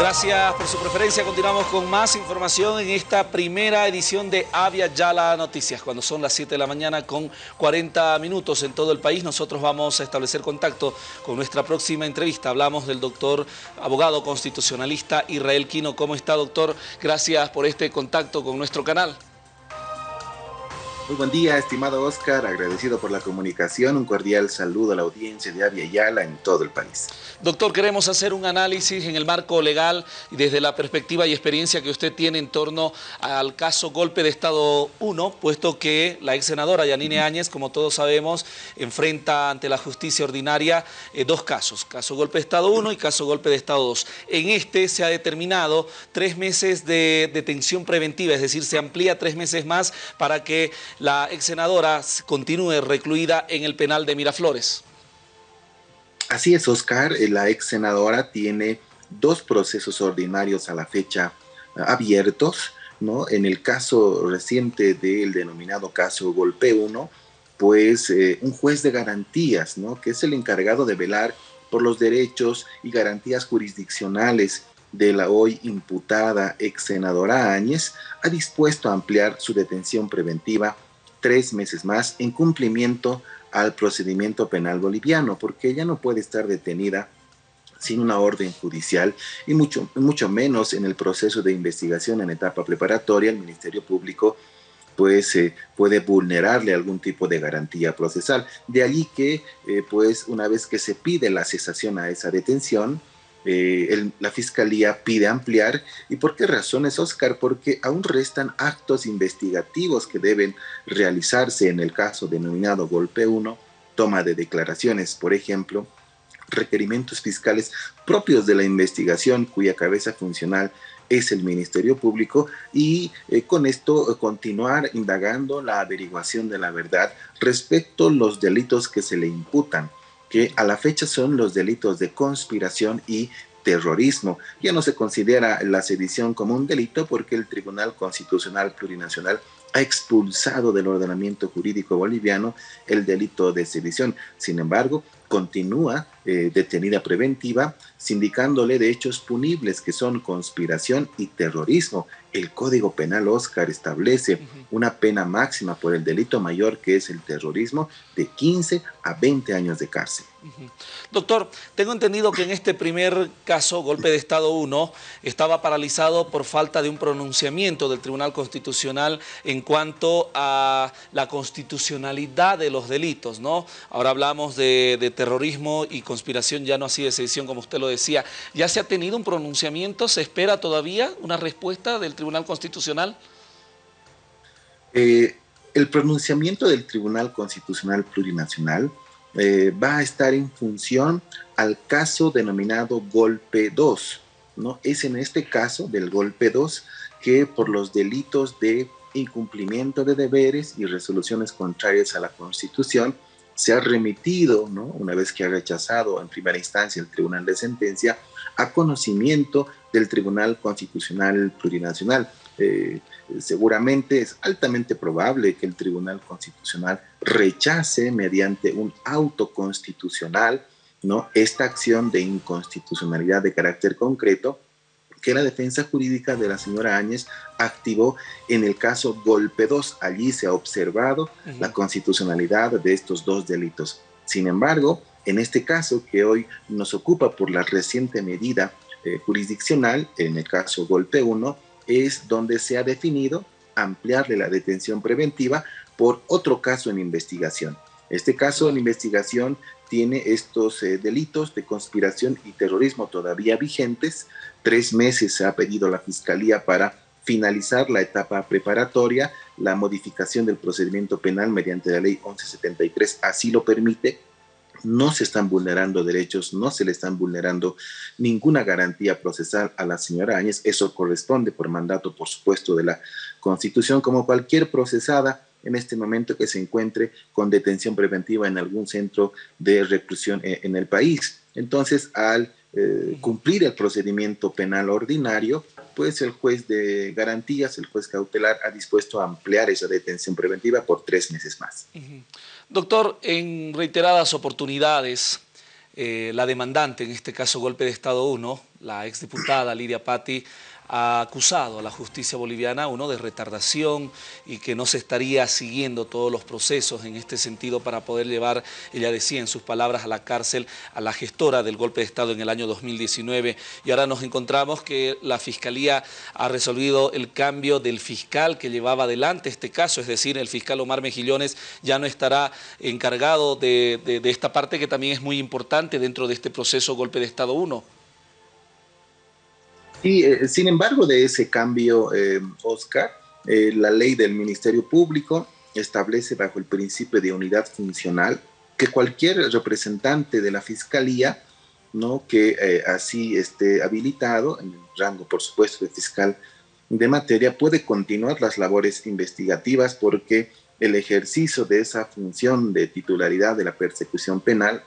Gracias por su preferencia. Continuamos con más información en esta primera edición de Avia Yala Noticias. Cuando son las 7 de la mañana con 40 minutos en todo el país, nosotros vamos a establecer contacto con nuestra próxima entrevista. Hablamos del doctor abogado constitucionalista Israel Quino. ¿Cómo está, doctor? Gracias por este contacto con nuestro canal. Muy buen día, estimado Oscar, agradecido por la comunicación, un cordial saludo a la audiencia de Avia Yala en todo el país. Doctor, queremos hacer un análisis en el marco legal y desde la perspectiva y experiencia que usted tiene en torno al caso Golpe de Estado 1, puesto que la ex senadora Yanine Áñez, como todos sabemos, enfrenta ante la justicia ordinaria eh, dos casos, caso Golpe de Estado 1 y caso Golpe de Estado 2. En este se ha determinado tres meses de detención preventiva, es decir, se amplía tres meses más para que la ex senadora continúe recluida en el penal de Miraflores. Así es, Oscar. Eh, la ex senadora tiene dos procesos ordinarios a la fecha eh, abiertos. ¿no? En el caso reciente del denominado caso Golpe 1, pues eh, un juez de garantías, ¿no? que es el encargado de velar por los derechos y garantías jurisdiccionales de la hoy imputada ex senadora Áñez, ha dispuesto a ampliar su detención preventiva tres meses más en cumplimiento al procedimiento penal boliviano, porque ella no puede estar detenida sin una orden judicial y mucho, mucho menos en el proceso de investigación en etapa preparatoria, el Ministerio Público pues eh, puede vulnerarle algún tipo de garantía procesal. De allí que, eh, pues, una vez que se pide la cesación a esa detención, eh, la Fiscalía pide ampliar. ¿Y por qué razones, Oscar? Porque aún restan actos investigativos que deben realizarse en el caso denominado Golpe 1, toma de declaraciones, por ejemplo, requerimientos fiscales propios de la investigación cuya cabeza funcional es el Ministerio Público y eh, con esto continuar indagando la averiguación de la verdad respecto a los delitos que se le imputan que a la fecha son los delitos de conspiración y terrorismo. Ya no se considera la sedición como un delito porque el Tribunal Constitucional Plurinacional ha expulsado del ordenamiento jurídico boliviano el delito de sedición. Sin embargo, continúa eh, detenida preventiva, sindicándole de hechos punibles que son conspiración y terrorismo. El Código Penal Oscar establece una pena máxima por el delito mayor que es el terrorismo de 15 a 20 años de cárcel. Doctor, tengo entendido que en este primer caso, golpe de Estado 1, estaba paralizado por falta de un pronunciamiento del Tribunal Constitucional en cuanto a la constitucionalidad de los delitos, ¿no? Ahora hablamos de, de terrorismo y conspiración ya no así de sedición, como usted lo decía. ¿Ya se ha tenido un pronunciamiento? ¿Se espera todavía una respuesta del Tribunal Constitucional? Eh, el pronunciamiento del Tribunal Constitucional Plurinacional eh, va a estar en función al caso denominado Golpe 2. ¿no? Es en este caso del Golpe 2 que por los delitos de incumplimiento de deberes y resoluciones contrarias a la Constitución, se ha remitido, ¿no? una vez que ha rechazado en primera instancia el Tribunal de Sentencia, a conocimiento del Tribunal Constitucional Plurinacional. Eh, seguramente es altamente probable que el Tribunal Constitucional rechace mediante un auto constitucional ¿no? esta acción de inconstitucionalidad de carácter concreto que la defensa jurídica de la señora Áñez activó en el caso Golpe 2. Allí se ha observado la constitucionalidad de estos dos delitos. Sin embargo, en este caso que hoy nos ocupa por la reciente medida eh, jurisdiccional, en el caso Golpe 1, es donde se ha definido ampliarle la detención preventiva por otro caso en investigación. Este caso en investigación tiene estos eh, delitos de conspiración y terrorismo todavía vigentes. Tres meses se ha pedido la Fiscalía para finalizar la etapa preparatoria. La modificación del procedimiento penal mediante la ley 1173 así lo permite. No se están vulnerando derechos, no se le están vulnerando ninguna garantía procesal a la señora Áñez. Eso corresponde por mandato, por supuesto, de la Constitución, como cualquier procesada en este momento que se encuentre con detención preventiva en algún centro de reclusión e, en el país. Entonces, al eh, cumplir el procedimiento penal ordinario, pues el juez de garantías, el juez cautelar, ha dispuesto a ampliar esa detención preventiva por tres meses más. Doctor, en reiteradas oportunidades, eh, la demandante, en este caso golpe de Estado 1, la exdiputada Lidia Patti ha acusado a la justicia boliviana, uno, de retardación y que no se estaría siguiendo todos los procesos en este sentido para poder llevar, ella decía en sus palabras, a la cárcel a la gestora del golpe de Estado en el año 2019. Y ahora nos encontramos que la Fiscalía ha resolvido el cambio del fiscal que llevaba adelante este caso, es decir, el fiscal Omar Mejillones ya no estará encargado de, de esta parte que también es muy importante dentro de este proceso golpe de Estado 1. Y eh, sin embargo de ese cambio, eh, Oscar, eh, la ley del Ministerio Público establece bajo el principio de unidad funcional que cualquier representante de la Fiscalía ¿no? que así esté habilitado, en el rango por supuesto de fiscal de materia, puede continuar las labores investigativas porque el ejercicio de esa función de titularidad de la persecución penal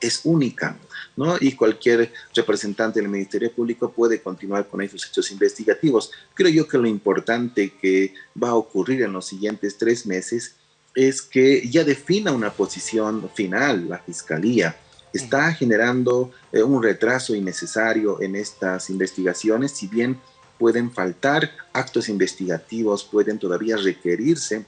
es única, ¿no? Y cualquier representante del Ministerio Público puede continuar con esos hechos investigativos. Creo yo que lo importante que va a ocurrir en los siguientes tres meses es que ya defina una posición final la Fiscalía. Está generando eh, un retraso innecesario en estas investigaciones, si bien pueden faltar actos investigativos, pueden todavía requerirse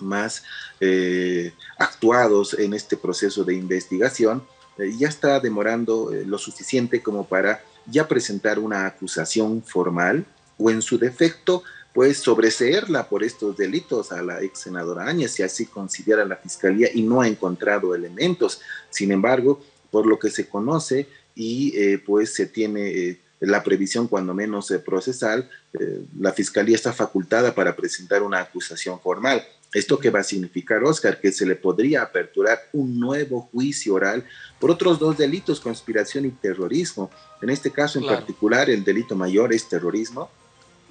más eh, actuados en este proceso de investigación, eh, ya está demorando eh, lo suficiente como para ya presentar una acusación formal o en su defecto, pues sobreseerla por estos delitos a la ex senadora Áñez, si así considera la fiscalía y no ha encontrado elementos. Sin embargo, por lo que se conoce y pues se tiene la previsión cuando menos procesal, la fiscalía está facultada para presentar una acusación formal. ¿Esto qué va a significar, Oscar? Que se le podría aperturar un nuevo juicio oral por otros dos delitos, conspiración y terrorismo. En este caso en particular, el delito mayor es terrorismo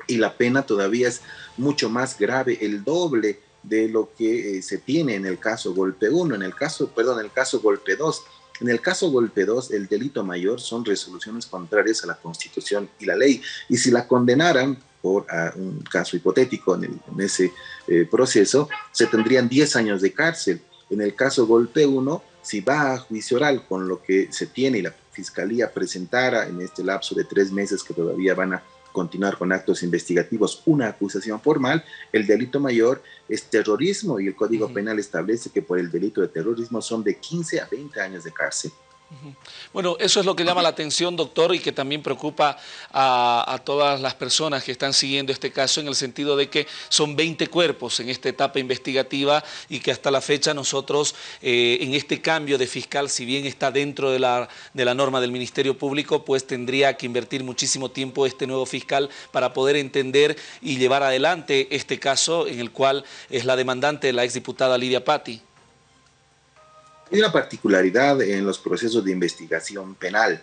y la pena todavía es mucho más grave, el doble de lo que eh, se tiene en el caso golpe 1, en el caso, perdón, en el caso golpe 2. En el caso golpe 2, el delito mayor son resoluciones contrarias a la Constitución y la ley. Y si la condenaran por un caso hipotético en, ese eh, proceso, se tendrían 10 años de cárcel. En el caso golpe 1, si va a juicio oral con lo que se tiene y la fiscalía presentara en este lapso de tres meses que todavía van a continuar con actos investigativos una acusación formal, el delito mayor es terrorismo y el Código Penal establece que por el delito de terrorismo son de 15 a 20 años de cárcel. Bueno, eso es lo que llama la atención, doctor, y que también preocupa a, todas las personas que están siguiendo este caso en el sentido de que son 20 cuerpos en esta etapa investigativa y que hasta la fecha nosotros eh, en este cambio de fiscal, si bien está dentro de la, de la norma del Ministerio Público, pues tendría que invertir muchísimo tiempo este nuevo fiscal para poder entender y llevar adelante este caso en el cual es la demandante la exdiputada Lidia Patti. Hay una particularidad en los procesos de investigación penal.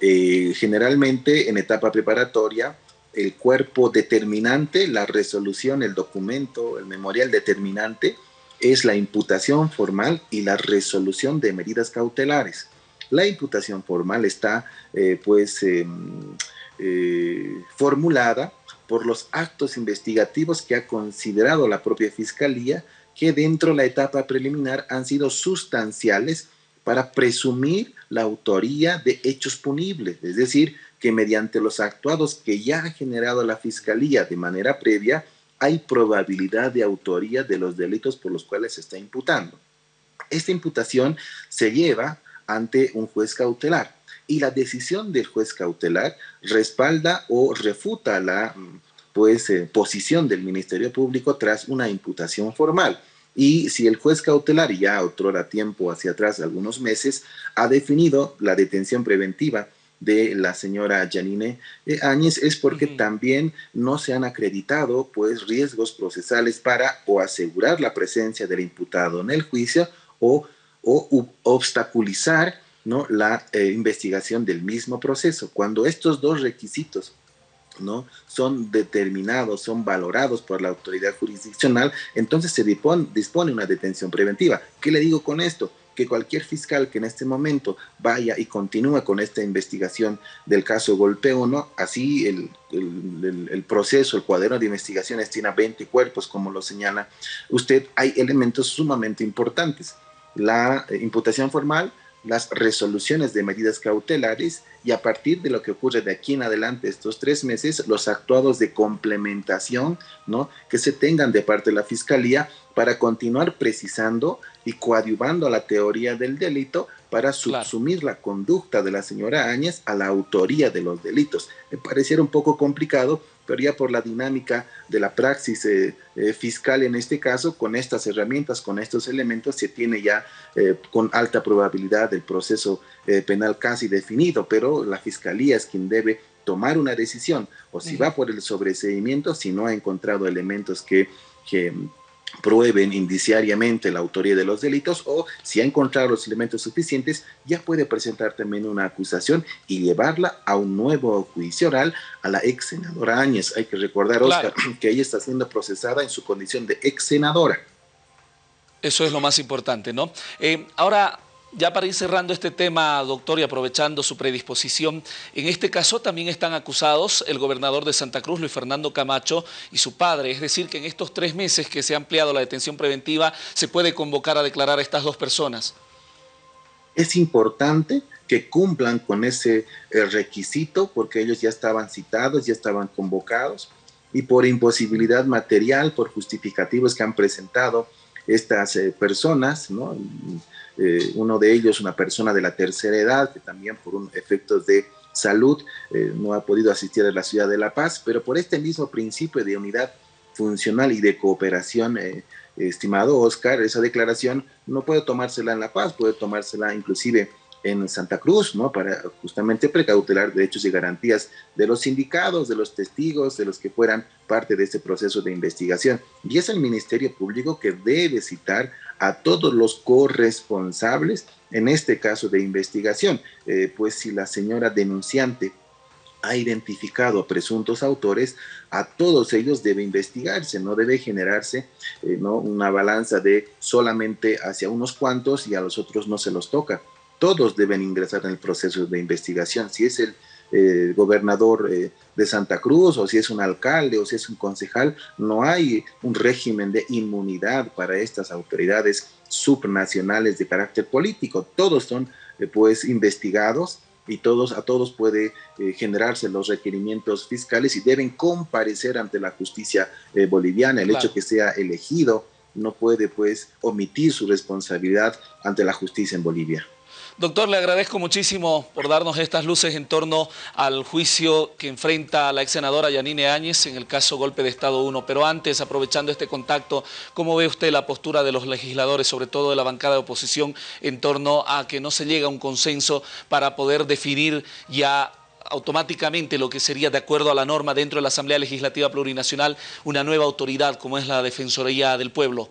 Eh, generalmente en etapa preparatoria, el cuerpo determinante, la resolución, el documento, el memorial determinante, es la imputación formal y la resolución de medidas cautelares. La imputación formal está eh, pues em, eh, formulada por los actos investigativos que ha considerado la propia Fiscalía que dentro de la etapa preliminar han sido sustanciales para presumir la autoría de hechos punibles, es decir, que mediante los actuados que ya ha generado la Fiscalía de manera previa, hay probabilidad de autoría de los delitos por los cuales se está imputando. Esta imputación se lleva ante un juez cautelar y la decisión del juez cautelar respalda o refuta la pues, eh, posición del Ministerio Público tras una imputación formal. Y si el juez cautelar, ya otro tiempo hacia atrás, algunos meses, ha definido la detención preventiva de la señora Janine eh, Áñez es porque también no se han acreditado pues riesgos procesales para o asegurar la presencia del imputado en el juicio o, o obstaculizar ¿no? la eh, investigación del mismo proceso. Cuando estos dos requisitos ¿no? son determinados, son valorados por la autoridad jurisdiccional, entonces se dispone, una detención preventiva. ¿Qué le digo con esto? que cualquier fiscal que en este momento vaya y continúe con esta investigación del caso Golpe 1, así el, el, proceso, el cuaderno de investigaciones tiene 20 cuerpos, como lo señala usted, hay elementos sumamente importantes. La eh, imputación formal, las resoluciones de medidas cautelares y a partir de lo que ocurre de aquí en adelante estos tres meses, los actuados de complementación, ¿no? Que se tengan de parte de la Fiscalía para continuar precisando y coadyuvando a la teoría del delito para subsumir la conducta de la señora Áñez a la autoría de los delitos. Me pareciera un poco complicado, pero ya por la dinámica de la praxis eh, eh, fiscal en este caso, con estas herramientas, con estos elementos, se tiene ya eh, con alta probabilidad el proceso penal casi definido, pero la fiscalía es quien debe tomar una decisión, o si va por el sobreseimiento, si no ha encontrado elementos que, que prueben indiciariamente la autoría de los delitos o si ha encontrado los elementos suficientes, ya puede presentar también una acusación y llevarla a un nuevo juicio oral a la ex senadora Áñez. Hay que recordar, Oscar, que ella está siendo procesada en su condición de ex senadora. Eso es lo más importante, ¿no? Eh, ahora, ya para ir cerrando este tema, doctor, y aprovechando su predisposición, en este caso también están acusados el gobernador de Santa Cruz, Luis Fernando Camacho, y su padre. Es decir, que en estos tres meses que se ha ampliado la detención preventiva, se puede convocar a declarar a estas dos personas. Es importante que cumplan con ese eh, requisito porque ellos ya estaban citados, ya estaban convocados y por imposibilidad material, por justificativos que han presentado estas eh, personas, ¿no? Eh, uno de ellos, una persona de la tercera edad, que también por un efectos de salud eh, no ha podido asistir a la ciudad de La Paz, pero por este mismo principio de unidad funcional y de cooperación, estimado Oscar, esa declaración no puede tomársela en La Paz, puede tomársela inclusive en Santa Cruz, ¿no? Para justamente precautelar derechos y garantías de los sindicados, de los testigos, de los que fueran parte de este proceso de investigación. Y es el Ministerio Público que debe citar a todos los corresponsables en este caso de investigación, eh, pues si la señora denunciante ha identificado a presuntos autores, a todos ellos debe investigarse, no debe generarse eh, ¿no? una balanza de solamente hacia unos cuantos y a los otros no se los toca todos deben ingresar en el proceso de investigación. Si es el eh, gobernador eh, de Santa Cruz o si es un alcalde o si es un concejal, no hay un régimen de inmunidad para estas autoridades subnacionales de carácter político. Todos son eh, pues investigados y todos, a todos puede generarse los requerimientos fiscales y deben comparecer ante la justicia boliviana. El hecho que sea elegido no puede pues omitir su responsabilidad ante la justicia en Bolivia. Doctor, le agradezco muchísimo por darnos estas luces en torno al juicio que enfrenta la ex senadora Yanine Áñez en el caso Golpe de Estado 1. Pero antes, aprovechando este contacto, ¿cómo ve usted la postura de los legisladores, sobre todo de la bancada de oposición, en torno a que no se llegue a un consenso para poder definir ya automáticamente lo que sería de acuerdo a la norma dentro de la Asamblea Legislativa Plurinacional una nueva autoridad como es la Defensoría del Pueblo?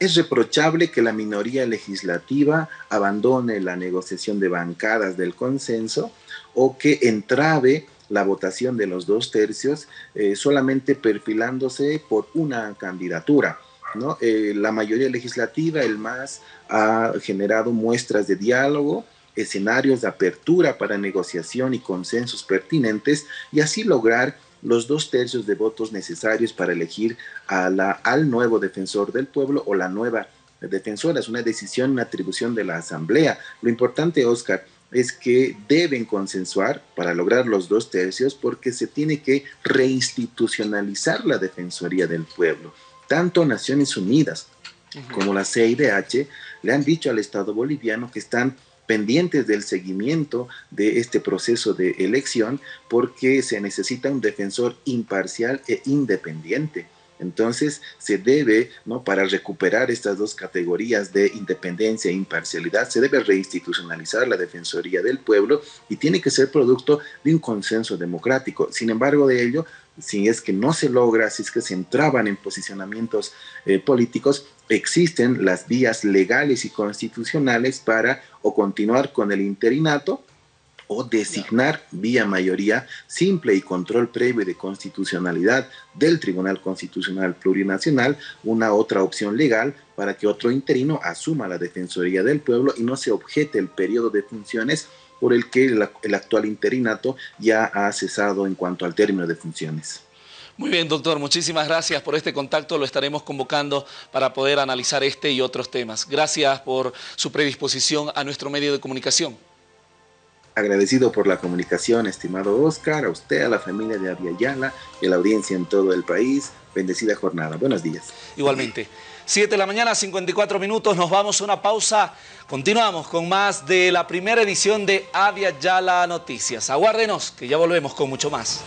Es reprochable que la minoría legislativa abandone la negociación de bancadas del consenso o que entrave la votación de los dos tercios eh, solamente perfilándose por una candidatura. ¿no? Eh, la mayoría legislativa, el MAS, ha generado muestras de diálogo, escenarios de apertura para negociación y consensos pertinentes y así lograr los dos tercios de votos necesarios para elegir a la, al nuevo defensor del pueblo o la nueva defensora. Es una decisión, una atribución de la Asamblea. Lo importante, Oscar, es que deben consensuar para lograr los dos tercios porque se tiene que reinstitucionalizar la Defensoría del Pueblo. Tanto Naciones Unidas como la CIDH le han dicho al Estado boliviano que están pendientes del seguimiento de este proceso de elección porque se necesita un defensor imparcial e independiente. Entonces se debe, ¿no? para recuperar estas dos categorías de independencia e imparcialidad, se debe reinstitucionalizar la Defensoría del Pueblo y tiene que ser producto de un consenso democrático. Sin embargo, de ello, si es que no se logra, si es que se entraban en posicionamientos eh, políticos, existen las vías legales y constitucionales para o continuar con el interinato o designar vía mayoría simple y control previo de constitucionalidad del Tribunal Constitucional Plurinacional una otra opción legal para que otro interino asuma la Defensoría del Pueblo y no se objete el periodo de funciones por el que el, actual interinato ya ha cesado en cuanto al término de funciones. Muy bien, doctor, muchísimas gracias por este contacto. Lo estaremos convocando para poder analizar este y otros temas. Gracias por su predisposición a nuestro medio de comunicación. Agradecido por la comunicación, estimado Oscar, a usted, a la familia de Aviala y a la audiencia en todo el país. Bendecida jornada. Buenos días. Igualmente. 7 de la mañana, 54 minutos, nos vamos a una pausa. Continuamos con más de la primera edición de Avia Yala Noticias. Aguárdenos, que ya volvemos con mucho más.